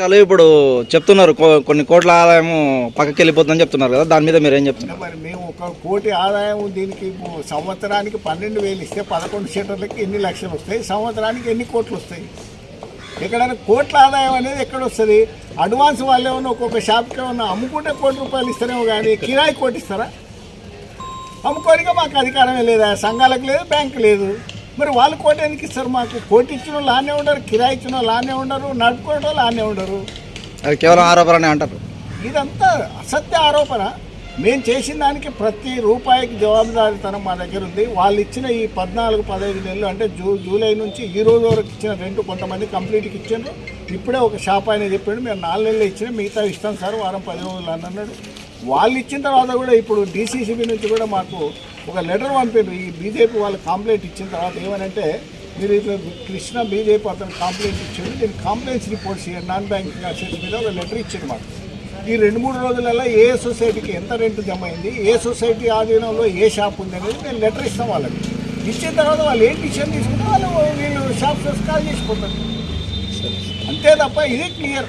వాళ్ళు ఇప్పుడు చెప్తున్నారు కొన్ని కోట్ల ఆదాయం పక్కకి వెళ్ళిపోతుందని చెప్తున్నారు కదా దాని మీద మీరు ఏం చెప్తున్నారు? మరి మేము ఒక కోటి ఆదాయం దీనికి సంవత్సరానికి పన్నెండు వేలు ఇస్తే పదకొండు షట్టర్లకి ఎన్ని లక్షలు వస్తాయి? సంవత్సరానికి ఎన్ని కోట్లు వస్తాయి? ఎక్కడైనా కోట్ల ఆదాయం అనేది ఎక్కడ వస్తుంది అడ్వాన్స్ వాళ్ళు ఏమన్నా ఒక్కొక్క షాప్కి ఏమన్నా అమ్ముకుంటే కోటి రూపాయలు ఇస్తారేమో కానీ కిరాయి కోటి ఇస్తారా? అమ్ముకోనిగా మాకు అధికారమే లేదా? సంఘాలకు లేదు బ్యాంకు లేదు. మరి వాళ్ళు కోటి ఎందుకు ఇస్తారు మాకు కోటి ఇచ్చిన వాళ్ళు ఆనే ఉండరు కిరాయి ఇచ్చిన వాళ్ళు ఆనే ఉండరు నడుపుకోవడం వాళ్ళు ఆనే ఉండరు. అది కేవలం ఆరోపణ అంటారు. ఇదంతా అసత్య ఆరోపణ. మేము చేసిన దానికి ప్రతి రూపాయికి జవాబుదారీతనం మా దగ్గర ఉంది. వాళ్ళు ఇచ్చిన ఈ పద్నాలుగు పదహైదు నెలలు అంటే జూ జూలై నుంచి ఈ రోజు వరకు ఇచ్చిన రెంట్ కొంతమంది కంప్లీట్కి ఇచ్చిండ్రు. ఇప్పుడే ఒక షాప్ ఆయన చెప్పాడు మేము నాలుగు నెలలు ఇచ్చిన మిగతా ఇస్తాం సార్ వారం పది రోజులు అని అన్నాడు. వాళ్ళు ఇచ్చిన తర్వాత కూడా ఇప్పుడు డీసీసీబీ నుంచి కూడా మాకు ఒక లెటర్ పంపారు ఈ బీజేపీ వాళ్ళు కంప్లైంట్ ఇచ్చిన తర్వాత ఏమనంటే మీరు ఇట్లా కృష్ణ బీజేపీ అతను కంప్లైంట్ ఇచ్చాడు నేను కంప్లైంట్స్ రిపోర్ట్స్ ఇవ్వండి నాన్ బ్యాంకింగ్ అసెట్స్ మీద ఒక లెటర్ ఇచ్చాడు మాకు. ఈ రెండు మూడు రోజులలో ఏ సొసైటీకి ఎంత రెంట్ జమ అయింది ఏ సొసైటీ ఆధీనంలో ఏ షాప్ ఉంది అనేది మేము లెటర్ ఇస్తాం వాళ్ళకి. ఇచ్చిన తర్వాత వాళ్ళు ఏం డిసిషన్ తీసుకుంటే వాళ్ళు వీళ్ళు షాప్ కాల్ చేసిపోతారు అంతే తప్ప ఇది క్లియర్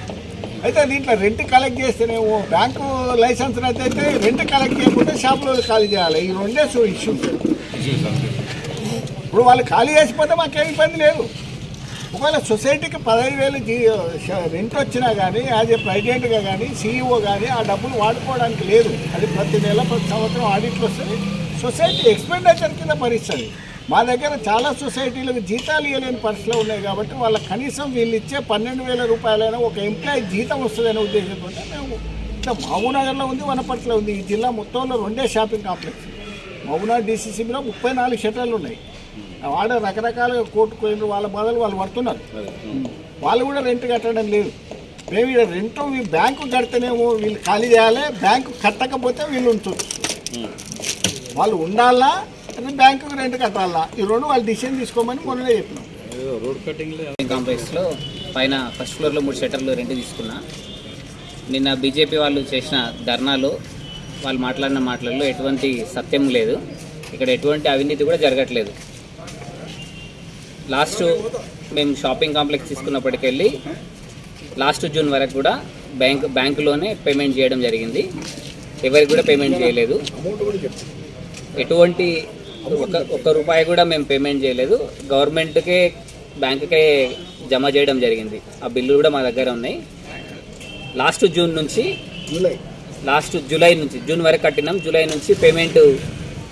అయితే దీంట్లో రెంట్ కలెక్ట్ చేస్తేనేమో బ్యాంకు లైసెన్స్ అయితే రెంట్ కలెక్ట్ చేయకపోతే షాపులో ఖాళీ చేయాలి. ఈ రెండే సో ఇష్యూ ఇప్పుడు వాళ్ళు ఖాళీ చేసిపోతే మాకేం ఇబ్బంది లేదు. ఒకవేళ సొసైటీకి పదహైదు వేలు రెంట్ వచ్చినా కానీ యాజ్ ఏ ప్రెసిడెంట్గా కానీ సీఈఓ కానీ ఆ డబ్బులు వాడుకోవడానికి లేదు. అది ప్రతి నెల ప్రతి సంవత్సరం ఆడిట్లు వస్తుంది సొసైటీ ఎక్స్పెండిచర్ కింద భరిస్తుంది. మా దగ్గర చాలా సొసైటీలకు జీతాలు ఇవ్వలేని పరిస్థితులు ఉన్నాయి కాబట్టి వాళ్ళ కనీసం వీళ్ళు ఇచ్చే పన్నెండు వేల రూపాయలైనా ఒక ఎంప్లాయీ జీతం వస్తుందనే ఉద్దేశంతో మేము ఇట్లా మహబూనగర్లో ఉంది వనపర్తిలో ఉంది. ఈ జిల్లా మొత్తంలో రెండే షాపింగ్ కాంప్లెక్స్. మహబూనగర్ డీసీసీబీలో ముప్పై నాలుగు షటర్లు ఉన్నాయి. వాడ రకరకాలుగా కోర్టు పోయిన వాళ్ళ బాధలు వాళ్ళు పడుతున్నారు. వాళ్ళు కూడా రెంట్ కట్టడం లేదు. మేము ఇక్కడ రెంట్ బ్యాంకు కడితేనేమో వీళ్ళు ఖాళీ చేయాలి బ్యాంకు కట్టకపోతే వీళ్ళు ఉంచు వాళ్ళు ఉండాలా? అది బ్యాంకుకి రెంట్ కట్టాలా? ఈ రెండు వాళ్ళు డిసిషన్ తీసుకోమని మొన్ననే చెప్పినాం. షాపింగ్ కాంప్లెక్స్లో పైన ఫస్ట్ ఫ్లోర్లో మూడు షట్టర్లు రెంట్ తీసుకున్నా. నిన్న బీజేపీ వాళ్ళు చేసిన ధర్నాలో వాళ్ళు మాట్లాడిన మాటలలో ఎటువంటి సత్యం లేదు. ఇక్కడ ఎటువంటి అవినీతి కూడా జరగట్లేదు. లాస్ట్ మేము షాపింగ్ కాంప్లెక్స్ తీసుకున్నప్పటికెళ్ళి లాస్ట్ జూన్ వరకు కూడా బ్యాంక్ బ్యాంకులోనే పేమెంట్ చేయడం జరిగింది. ఎవరికి కూడా పేమెంట్ చేయలేదు. ఎటువంటి ఒక ఒక్క రూపాయి కూడా మేము పేమెంట్ చేయలేదు. గవర్నమెంట్కే బ్యాంకుకే జమ చేయడం జరిగింది. ఆ బిల్లు కూడా మా దగ్గర ఉన్నాయి. లాస్ట్ జూన్ నుంచి జూలై. లాస్ట్ జూలై నుంచి జూన్ వరకు కట్టినాం. జూలై నుంచి పేమెంట్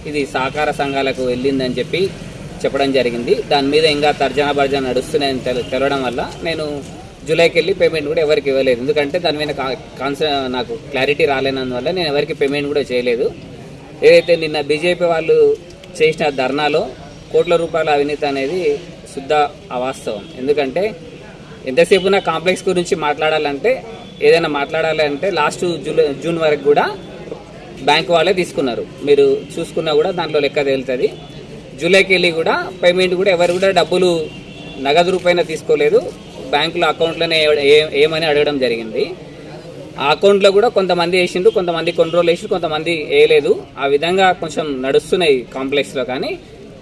ఇది సహకార సంఘాలకు వెళ్ళిందని చెప్పి చెప్పడం జరిగింది. దాని మీద ఇంకా తర్జన భర్జన నడుస్తున్నాయని తెల తెలవడం వల్ల నేను జూలైకి వెళ్ళి పేమెంట్ కూడా ఎవరికి ఇవ్వలేదు. ఎందుకంటే దాని మీద కాన్స నాకు క్లారిటీ రాలేనందువల్ల నేను ఎవరికి పేమెంట్ కూడా చేయలేదు. ఏదైతే నిన్న బీజేపీ వాళ్ళు చేసిన ధర్నాలో కోట్ల రూపాయల అవినీతి అనేది శుద్ధ అవాస్తవం. ఎందుకంటే ఎంతసేపు నా కాంప్లెక్స్ గురించి మాట్లాడాలంటే ఏదైనా మాట్లాడాలి అంటే లాస్ట్ జూలై జూన్ వరకు కూడా బ్యాంక్ వాళ్ళే తీసుకున్నారు. మీరు చూసుకున్నా కూడా దాంట్లో లెక్క తేలుతుంది. జూలైకి వెళ్ళి కూడా పేమెంట్ కూడా ఎవరు కూడా డబ్బులు నగదు రూపాయన తీసుకోలేదు. బ్యాంకులో అకౌంట్లోనే ఏమని అడగడం జరిగింది. ఆ అకౌంట్లో కూడా కొంతమంది వేసిండ్రు కొంతమంది కొన్ని రోజులు వేసి కొంతమంది వేయలేదు. ఆ విధంగా కొంచెం నడుస్తున్నాయి కాంప్లెక్స్లో కానీ.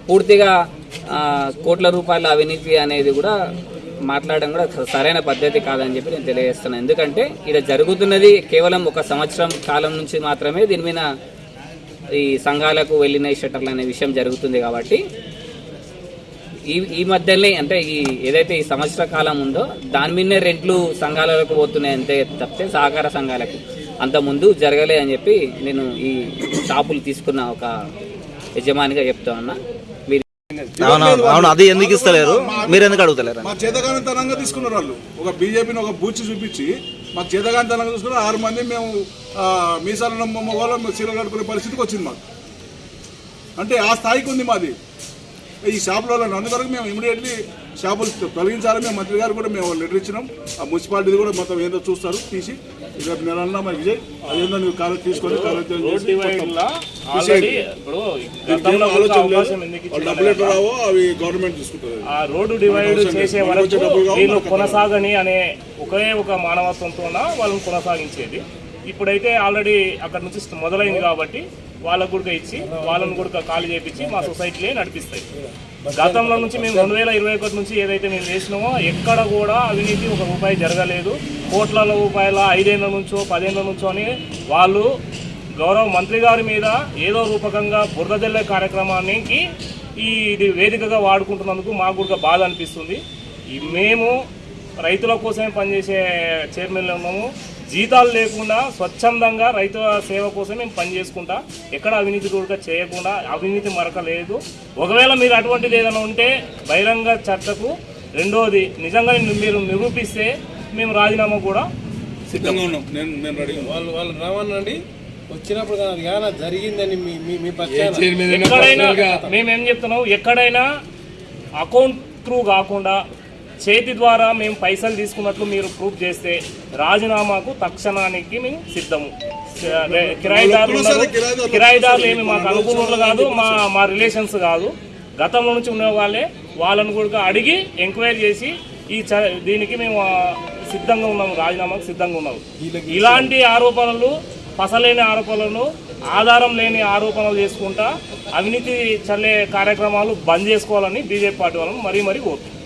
పూర్తిగా కోట్ల రూపాయల అవినీతి అనేది కూడా మాట్లాడడం కూడా సరైన పద్ధతి కాదని చెప్పి నేను తెలియజేస్తున్నాను ఎందుకంటే ఇది జరుగుతున్నది కేవలం ఒక సంవత్సరం కాలం నుంచి మాత్రమే దీని మీద ఈ సంఘాలకు వెళ్ళిన షట్టర్లు అనే విషయం జరుగుతుంది కాబట్టి. ఈ ఈ మధ్యనే అంటే ఈ ఏదైతే ఈ సంవత్సర కాలం ఉందో దాని మీదనే రెంట్లు సంఘాలకు పోతున్నాయి అంతే తప్పితే సహకార సంఘాలకి. అంత ముందు జరగలే అని చెప్పి నేను ఈ షాపులు తీసుకున్న ఒక యజమానిగా చెప్తా ఉన్నా. మీరు అవును అది ఎందుకు ఇస్తలేరు? మీరు ఎందుకు అడుగుతలేరు? మా చేతగానితనంగా తీసుకున్నారు వాళ్ళు. ఒక బీజేపీని ఒక బూచి చూపించి మాకు చేతగానితనంగా చూసుకున్నారు ఆరు మంది మేము ఆ, మీసాల మగవాళ్ళం చీరలు కట్టుకునే పరిస్థితికి వచ్చింది మాకు. అంటే ఆ స్థాయికి ఉంది మాది. ఈ షాపుల వల్ల అందువరకు మేము ఇమీడియట్లీ షాపులు తొలగించాలని మేము మంత్రి గారు కూడా మేము లెటర్ ఇచ్చినాం. ఆ మున్సిపాలిటీ కూడా మొత్తం ఏదో చూస్తారు తీసి. రేపు నెల అన్నా మరి విజయ్ అదేందో నువ్వు కాలేజ్ తీసుకొని కాలేజ్ డబ్బులు రావో అవి గవర్నమెంట్ తీసుకుంటుంది. ఆ రోడ్డు డివైడ్ చేసే వరకు వీళ్ళు కొనసాగని అనే ఒకే ఒక మానవత్వంతో వాళ్ళని కొనసాగించేది. ఇప్పుడైతే ఆల్రెడీ అక్కడ నుంచి మొదలైంది కాబట్టి వాళ్ళకు కూడా ఇచ్చి వాళ్ళని కూడా ఖాళీ చేపించి మా సొసైటీలే నడిపిస్తాయి. గతంలో నుంచి మేము రెండు వేల ఇరవై ఒకటి నుంచి ఏదైతే మేము చేసినామో ఎక్కడ కూడా అవినీతి ఒక రూపాయి జరగలేదు. కోట్ల రూపాయల ఐదేళ్ళ నుంచో పదేళ్ళ నుంచో అని వాళ్ళు గౌరవ మంత్రి గారి మీద ఏదో రూపకంగా బురదజల్లే కార్యక్రమానికి ఈ ఇది వేదికగా వాడుకుంటున్నందుకు మాకు కూడా బాధ అనిపిస్తుంది. మేము రైతుల కోసమే పనిచేసే చైర్మన్లు ఉన్నాము. జీతాలు లేకుండా స్వచ్ఛందంగా రైతుల సేవ కోసం మేము పనిచేసుకుంటా. ఎక్కడ అవినీతి కూడా చేయకుండా అవినీతి మరక లేదు. ఒకవేళ మీరు అటువంటిది ఏదైనా ఉంటే బహిరంగ చర్చకు రెండోది నిజంగా మీరు నిరూపిస్తే మేము రాజీనామా కూడా సిద్ధంగా ఉన్నాం. నేను నేను రెడీ వాళ్ళు వాళ్ళు రావనండి వచ్చినప్పుడు కానీ ఏమైనా జరిగిందని మీ మీ మీ పక్షాన. ఎక్కడైనా మేమేం చెప్తున్నాం? ఎక్కడైనా అకౌంట్ త్రూ కాకుండా చేతి ద్వారా మేము పైసలు తీసుకున్నట్లు మీరు ప్రూఫ్ చేస్తే రాజీనామాకు తక్షణానికి మేము సిద్ధము. కిరాయిదారులు కిరాయిదారులు ఏమి మాకు అనుకూలంలో కాదు మా మా రిలేషన్స్ కాదు. గతంలో నుంచి ఉన్న వాళ్ళే వాళ్ళని కూడా అడిగి ఎంక్వైరీ చేసి ఈ చ దీనికి మేము సిద్ధంగా ఉన్నాము రాజీనామాకు సిద్ధంగా ఉన్నాము. ఇలాంటి ఆరోపణలు పసలేని ఆరోపణలను ఆధారం లేని ఆరోపణలు చేసుకుంటా అవినీతి చల్లే కార్యక్రమాలు బంద్ చేసుకోవాలని బీజేపీ పార్టీ వాళ్ళని మరీ మరీ కోరుతున్నాం.